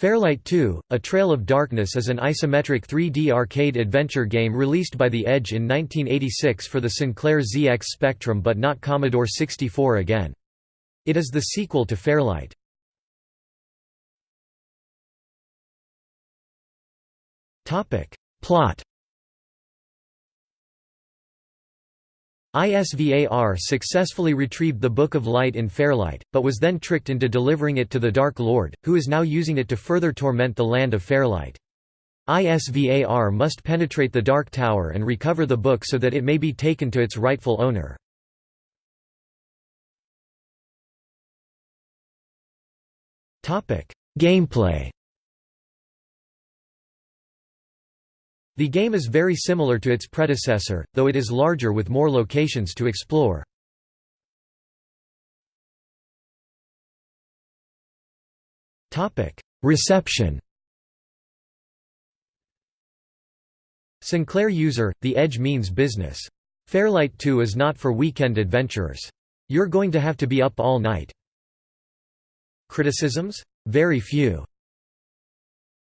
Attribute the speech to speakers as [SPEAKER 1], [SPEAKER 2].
[SPEAKER 1] Fairlight 2, A Trail of Darkness is an isometric 3D arcade adventure game released by The Edge in 1986 for the Sinclair ZX Spectrum but not Commodore 64 again. It is the sequel to Fairlight. Plot ISVAR successfully retrieved the Book of Light in Fairlight, but was then tricked into delivering it to the Dark Lord, who is now using it to further torment the land of Fairlight. ISVAR must penetrate the Dark Tower and recover the book so that it may be taken to its rightful owner. Gameplay The game is very similar to its predecessor, though it is larger with more locations to explore. Reception Sinclair user, The Edge means business. Fairlight 2 is not for weekend adventurers. You're going to have to be up all night. Criticisms? Very few.